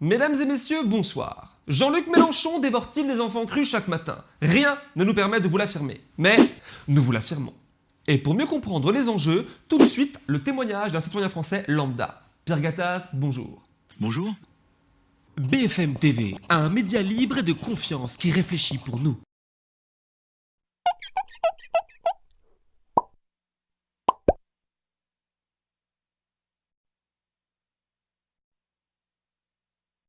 Mesdames et messieurs, bonsoir. Jean-Luc Mélenchon dévore-t-il des enfants crus chaque matin? Rien ne nous permet de vous l'affirmer. Mais nous vous l'affirmons. Et pour mieux comprendre les enjeux, tout de suite, le témoignage d'un citoyen français lambda. Pierre Gattaz, bonjour. Bonjour. BFM TV, un média libre et de confiance qui réfléchit pour nous.